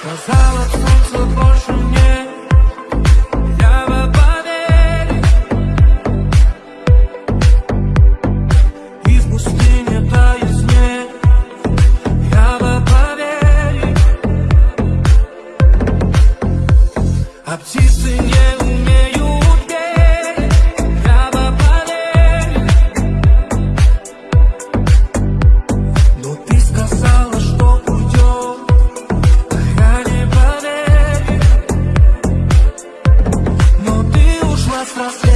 Сказала солнце nuestros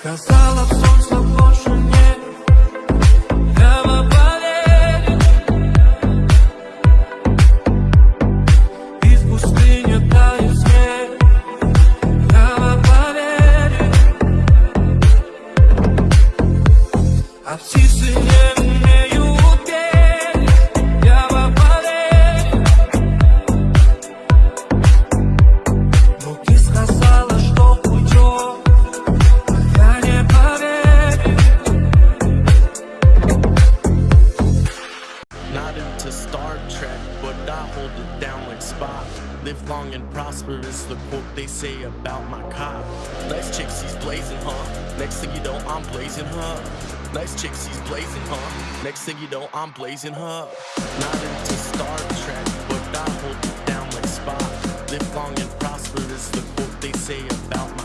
Сказала солнце больше нет hold it down like Spock. Live long and prosper is the quote they say about my cop. Nice chick, she's blazing, huh? Next thing you know, I'm blazing, huh? Nice chick, she's blazing, huh? Next thing you know, I'm blazing, huh? Not into Star Trek, but I hold it down like Spock. Live long and prosper is the quote they say about